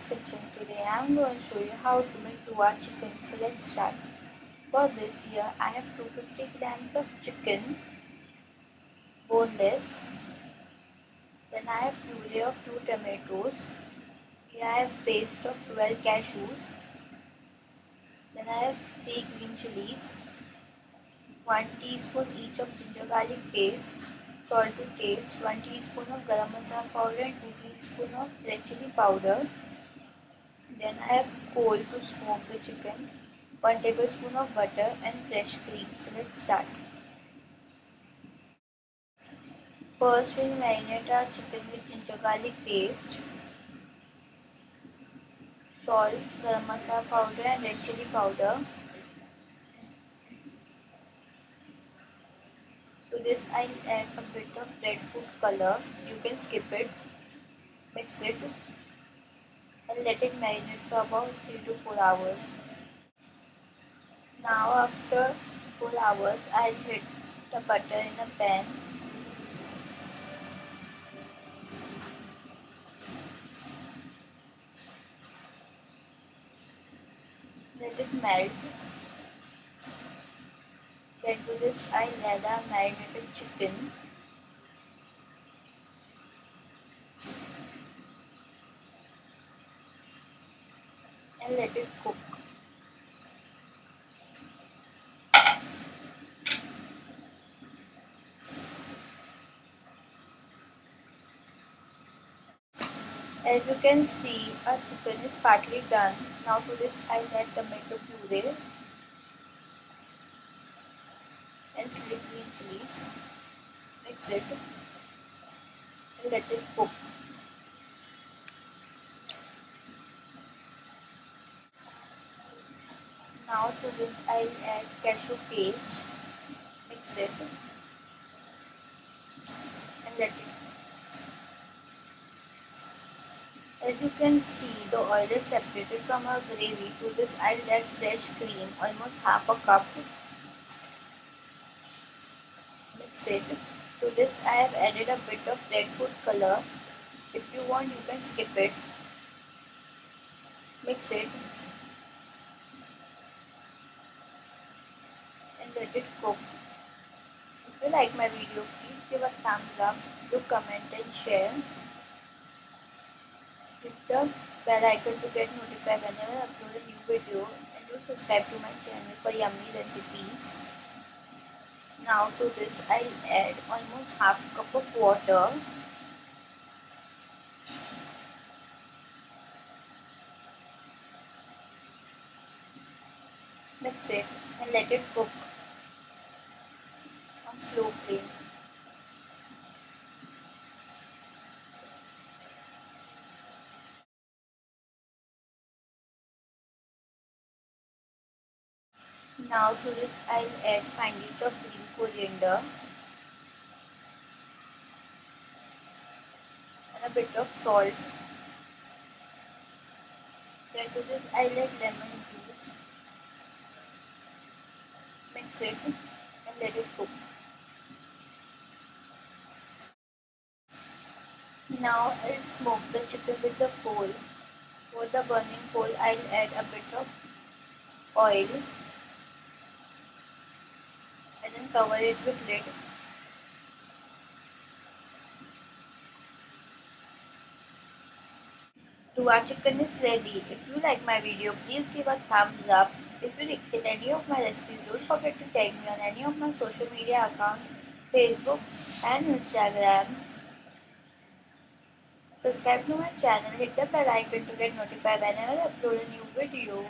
Shifa's Kitchen. Today I am going to show you how to make Tua chicken. So let's start. For this here I have 250 grams of chicken, boneless. Then I have puree of 2 tomatoes. Here I have paste of 12 cashews. Then I have 3 green chilies, 1 teaspoon each of ginger garlic paste, salt to taste, 1 teaspoon of garam masala powder and 2 teaspoon of red chili powder. Then I have coal to smoke the chicken, 1 tablespoon of butter and fresh cream. So let's start. First we marinate our chicken with ginger garlic paste, salt, garam masala powder and red chili powder. To this I'll add a bit of red food color. You can skip it. Mix it and let it marinate for about 3 to 4 hours. Now after 4 hours I'll heat the butter in a pan. Let it melt then to this I'll add a marinated chicken. And let it cook. As you can see, our chicken is partly done. Now to this I'll add tomato puree and green chilies. Mix it and let it cook. Now to this I'll add cashew paste. Mix it and let it As you can see, the oil is separated from our gravy. To this, I'll add fresh cream, almost half a cup Mix it. To this I have added a bit of red food color. If you want you can skip it. Mix it. It cook. If you like my video please give a thumbs up, do comment and share. Hit the bell icon to get notified whenever I upload a new video and do subscribe to my channel for yummy recipes. Now to this I'll add almost half cup of water. Mix it and let it cook flame. Now to this I'll add finely of green coriander and a bit of salt. Then to this I'll add lemon juice. Mix it and let it cook. Now I'll smoke the chicken with the coal. For the burning coal I'll add a bit of oil and then cover it with lid. Our chicken is ready. If you like my video, please give a thumbs up. If you like any of my recipes, don't forget to tag me on any of my social media accounts, Facebook and Instagram. Subscribe to my channel, hit the bell icon to get notified whenever I upload a new video.